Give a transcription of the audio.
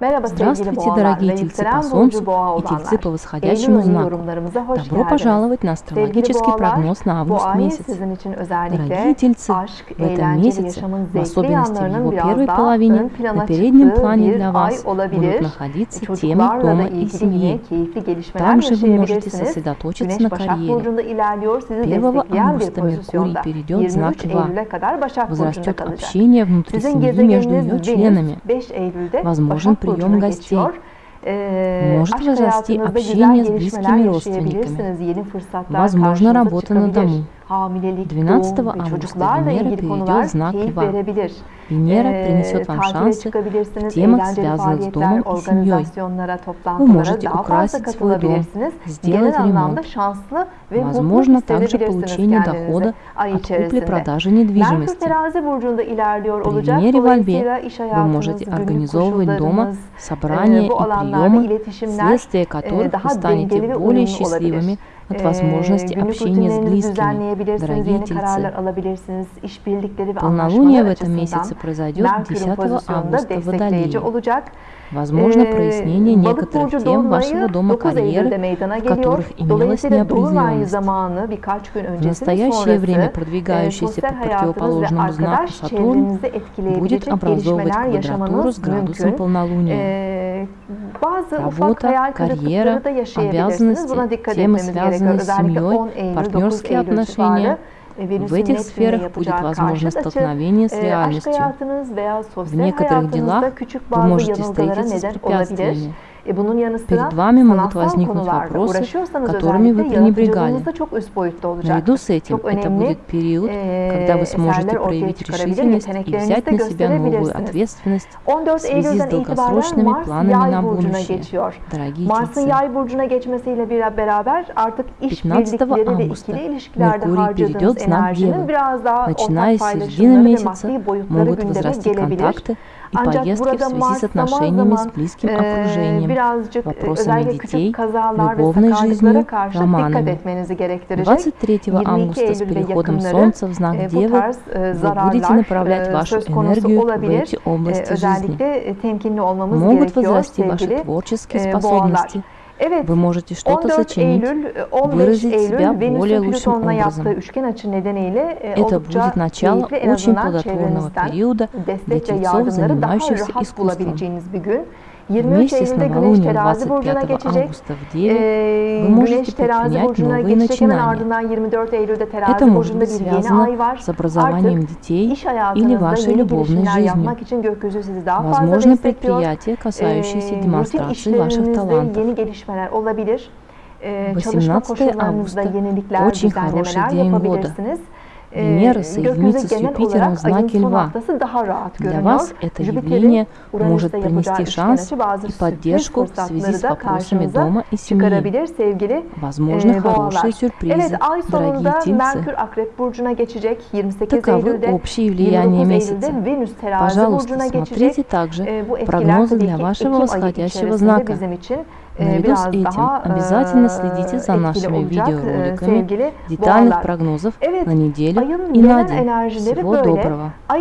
Здравствуйте, дорогие тельцы по Солнцу и тельцы по восходящему знаку. Добро пожаловать на астрологический прогноз на август месяц. Дорогие тельцы, в этом месяце, в особенности в его первой половине, на переднем плане для вас будут находиться темы дома и семьи. keyifli gelişmeler Там же вы можете сосредоточиться на карьере. Burcu'nda ilerliyor, sizi 1 destekleyen bir августа Меркурий перейдет в знак 23 Льва. Возрастет общение внутри семьи между ее членами. 5 Eylül'de Возможен прием гостей. Может возрасти общение с близкими fırsatlar Возможно, работа на дому. Hamilelik, 12 doğum ve августа Венера перейдет в знак Льва. Венера принесет вам шансы в темах, связанных с домом и семьей. Вы можете украсить свой дом, сделать ремонт. Возможно также получение дохода от купли-продажи недвижимости. При. Венере во Льве вы можете организовывать дома собрания e, и приемы, e, которых вы станете более счастливыми. От E, возможности общения с близкими. Дорогие тельцы, ve полнолуние в этом месяце произойдет Merkür'ün 10 pozisyonda августа в Водолее. Возможно прояснение некоторых тем вашего дома 9 Eylül'de карьеры, в которых имелась неопределенность. В настоящее время e, продвигающийся по противоположному знаку Сатурн будет образовывать квадратуру с градусом полнолуния. Работа, карьера, обязанности, темы, связанные с семьей, 10 Eylül, 9 партнерские отношения. e, В этих сферах будет yapacağı возможно karşıt açı столкновение с e, реальностью. В некоторых делах вы можете встретиться с препятствиями. E, Перед вами могут возникнуть вопросы, которыми вы пренебрегали. Наряду с этим, это будет период, e, когда вы сможете проявить решительность и взять на себя новую ответственность 14 в связи с долгосрочными планами на будущее. Дорогие тельцы, Yay burcuna geçmesiyle bir beraber artık 15 işbirlikleri ve августа harcadığınız перейдет в знак Девы. Начиная с середины месяца могут возрасти контакты и Ancak поездки в связи с zaman отношениями с близким e, окружением, e, вопросами детей, любовной жизнью, романами. etmenizi gerektirecek. 23 22 августа с переходом Солнца в знак e, Девы e, вы будете направлять e, вашу энергию в эти E, области жизни. e, Могут возрасти ваши творческие e, способности. Вы можете что-то 14 сочинить, Eylül, 15 выразить себя более лучшим образом. e, Это будет начало очень плодотворного периода для тельцов, занимающихся искусством. bulabileceğiniz bir gün. 23 Вместе с Eylül'de Güneş новолунием terazi burcuna 25 geçecek. августа в Деве Ee, вы можете Güneş terazi предпринять burcuna новые geçecek hemen начинания. ardından 24 Eylül'de terazi Это может burcunda быть bir yeni связано ay var. с образованием Artık детей iş или hayatınızda вашей yeni любовной girişimler жизнью. yapmak için gökyüzü sizi daha fazla Возможно, destekliyor. предприятия, касающиеся Ee, rutin демонстрации ваших işlerinizde талантов. yeni gelişmeler olabilir. Ee, çalışma 18 koşullarınızda августа yenilikler, очень düzenlemeler хороший день года. Венера соединится с Юпитером в знаке Льва. Для вас это явление может принести шанс и поддержку в связи с вопросами дома и семьи. Возможно, e, хорошие сюрпризы, дорогие тельцы. Merkür Akrep Burcu'na geçecek 28 Таковы общие влияния 29 месяца. Пожалуйста, смотрите также E, прогнозы для вашего восходящего знака. Наряду с biraz этим обязательно e, следите за нашими e, видеороликами детальных прогнозов на неделю ayın и на день. Всего доброго! Ay